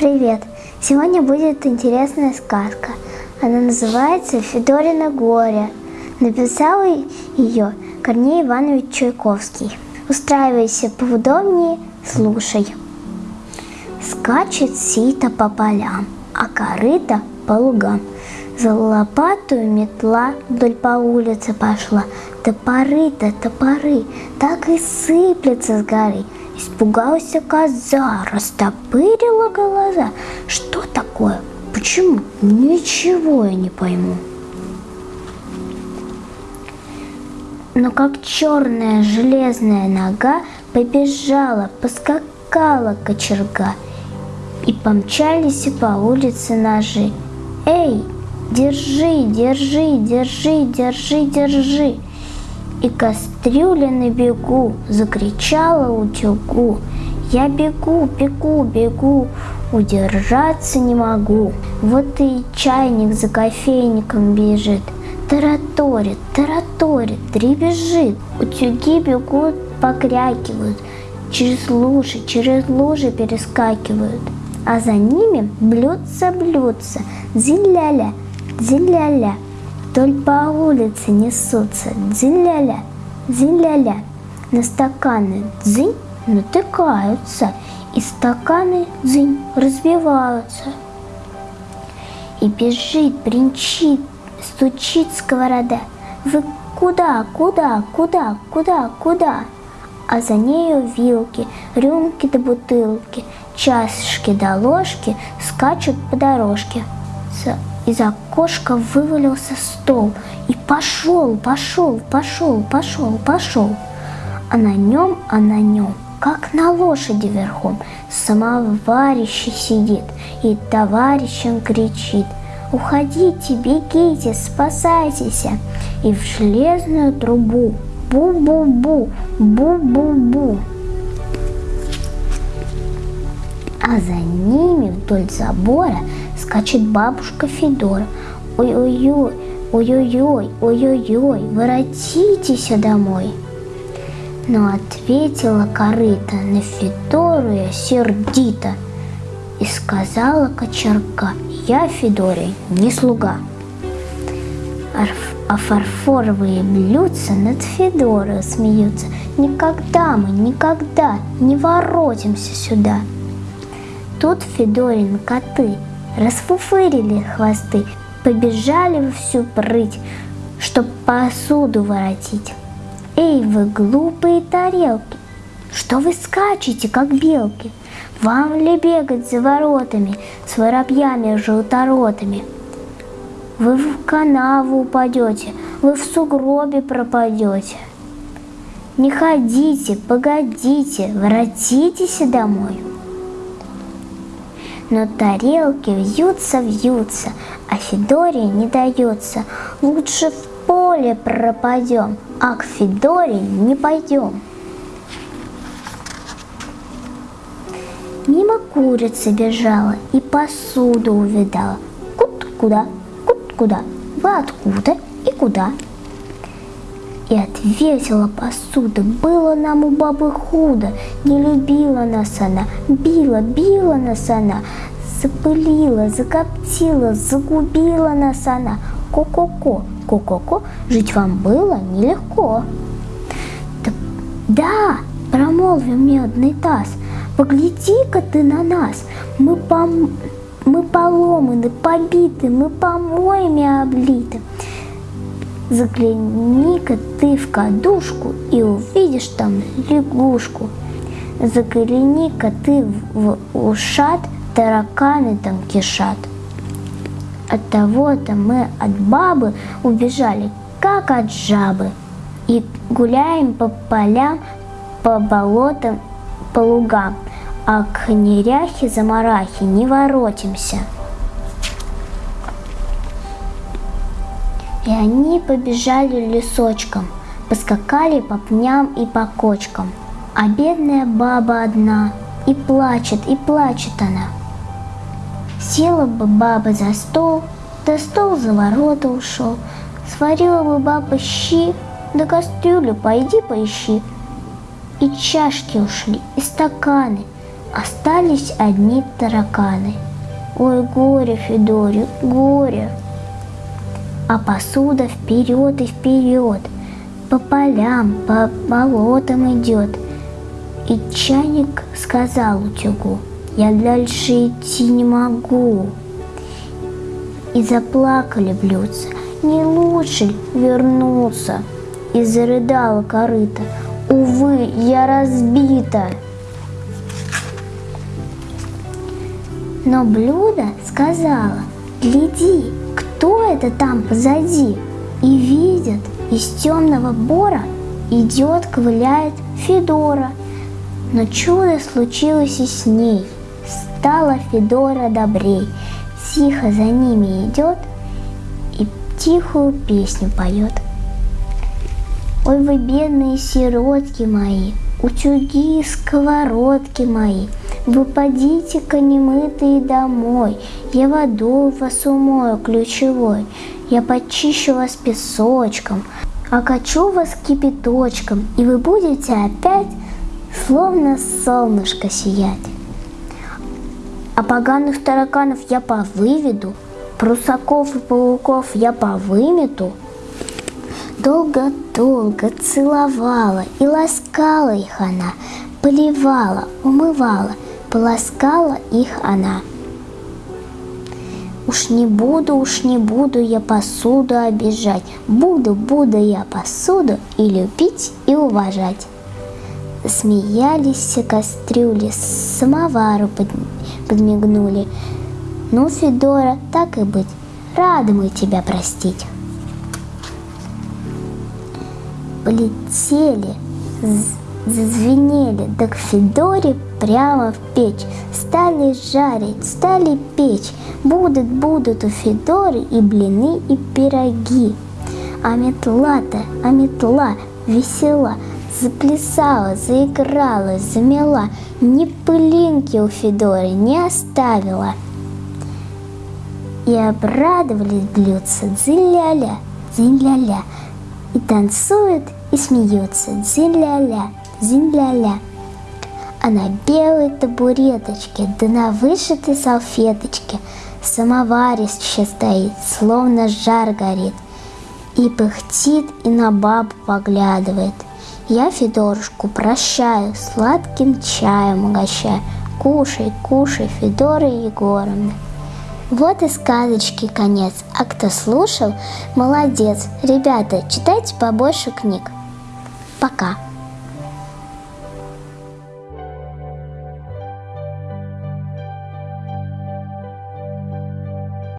Привет! Сегодня будет интересная сказка. Она называется «Федорина горе». Написал ее Корней Иванович Чайковский. Устраивайся поудобнее, слушай. Скачет сито по полям, а корыто по лугам. За лопатую метла вдоль по улице пошла. Топоры-то топоры, так и сыплется с горы. Испугалась коза, растопырила глаза. Что такое? Почему? Ничего я не пойму. Но как черная железная нога побежала, поскакала кочерга, и помчались по улице ножи. Эй, держи, держи, держи, держи, держи! И кастрюля на бегу закричала утюгу. Я бегу, бегу, бегу, удержаться не могу. Вот и чайник за кофейником бежит. Тараторит, тараторит, дребезжит. Утюги бегут, покрякивают. Через лужи, через лужи перескакивают. А за ними блюдца, блюдца, зиляля, зиляля. Вдоль по улице несутся дзинь-ля-ля, дзинь-ля-ля. На стаканы дзынь натыкаются, и стаканы дзынь разбиваются. И бежит, бренчит, стучит сковорода. Вы куда, куда, куда, куда, куда? А за нею вилки, рюмки до бутылки, чашки до ложки скачут по дорожке. Из окошка вывалился стол и пошел, пошел, пошел, пошел, пошел. А на нем, а на нем, как на лошади верхом, самоварище сидит и товарищам кричит. Уходите, бегите, спасайтесь. И в железную трубу бу-бу-бу, бу-бу-бу. А за ними вдоль забора скачет бабушка Федора. Ой-ой-ой, ой-ой-ой, ой-ой-ой, воротитесь домой. Но ответила корыта на Федору я сердито и сказала кочерка, я Федоре не слуга. А фарфоровые блюдца над Федорой смеются. Никогда мы, никогда не воротимся сюда. Тут Федорин коты расфуфырили хвосты, побежали всю прыть, чтоб посуду воротить. Эй, вы глупые тарелки, что вы скачете, как белки? Вам ли бегать за воротами с воробьями желторотами? Вы в канаву упадете, вы в сугробе пропадете. Не ходите, погодите, воротитесь домой но тарелки вьются-вьются, а Федоре не дается. Лучше в поле пропадем, а к Федоре не пойдем. Мимо курица бежала и посуду увидала. Кут куда, кут куда, вы откуда и куда? И ответила посуда, было нам у бабы худо, не любила нас она, била, била нас она, запылила, закоптила, загубила нас она. Ко-ко-ко, ко-ко-ко, жить вам было нелегко. Да, да промолвил медный таз, погляди-ка ты на нас, мы, пом... мы поломаны, побиты, мы помоями облиты. Загляни-ка ты в кадушку и увидишь там лягушку. Загляни-ка ты в ушат, тараканы там кишат. От того-то мы от бабы убежали, как от жабы. И гуляем по полям, по болотам, по лугам, а к неряхе-замарахе не воротимся. И они побежали лесочком, поскакали по пням и по кочкам. А бедная баба одна, и плачет, и плачет она. Села бы баба за стол, да стол за ворота ушел. Сварила бы баба щи, да кастрюлю пойди поищи. И чашки ушли, и стаканы. Остались одни тараканы. Ой, горе, Федоре, горе. А посуда вперед и вперед, по полям, по болотам идет. И чайник сказал утюгу, я дальше идти не могу. И заплакали блюдца, не лучше вернуться? И зарыдала корыта, увы, я разбита. Но блюдо сказала, гляди, кто это там позади? И видит, из темного бора идет, ковыляет Федора. Но чудо случилось и с ней. Стала Федора добрей, тихо за ними идет и тихую песню поет. Ой, вы бедные сиротки мои, утюги сковородки мои – вы подите-ка немытые домой, Я водой вас умою ключевой, Я почищу вас песочком, Окачу вас кипяточком, И вы будете опять Словно солнышко сиять. А поганых тараканов я повыведу, Прусаков и пауков я повымету, Долго-долго целовала и ласкала их она, Поливала, умывала — полоскала их она. Уж не буду, уж не буду я посуду обижать, Буду, буду я посуду и любить, и уважать. Смеялись кастрюли, самовару под, подмигнули. Ну, Федора, так и быть, рады мы тебя простить. Полетели, зазвенели, да к Федоре прямо в печь. Стали жарить, стали печь. Будут, будут у Федоры и блины, и пироги. А метла-то, а метла весела, заплясала, заиграла, замела, ни пылинки у Федоры не оставила. И обрадовались блюдца дзинь-ля-ля, и танцуют, и смеются дзинь-ля-ля, дзинь-ля-ля а на белой табуреточке, да на вышитой салфеточке самоварище стоит, словно жар горит, и пыхтит, и на бабу поглядывает. Я Федорушку прощаю, сладким чаем угощаю. Кушай, кушай, Федора Егоровна. Вот и сказочки конец. А кто слушал, молодец. Ребята, читайте побольше книг. Пока.